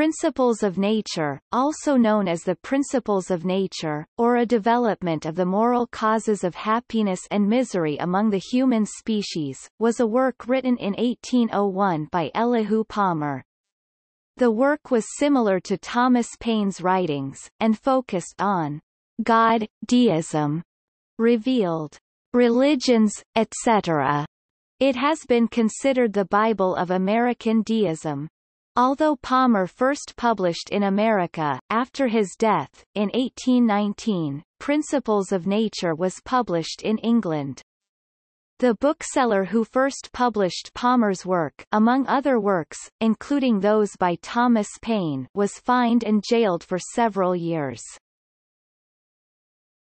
Principles of Nature, also known as the Principles of Nature, or a development of the moral causes of happiness and misery among the human species, was a work written in 1801 by Elihu Palmer. The work was similar to Thomas Paine's writings, and focused on God, deism, revealed religions, etc. It has been considered the Bible of American deism. Although Palmer first published in America, after his death, in 1819, Principles of Nature was published in England. The bookseller who first published Palmer's work among other works, including those by Thomas Paine was fined and jailed for several years.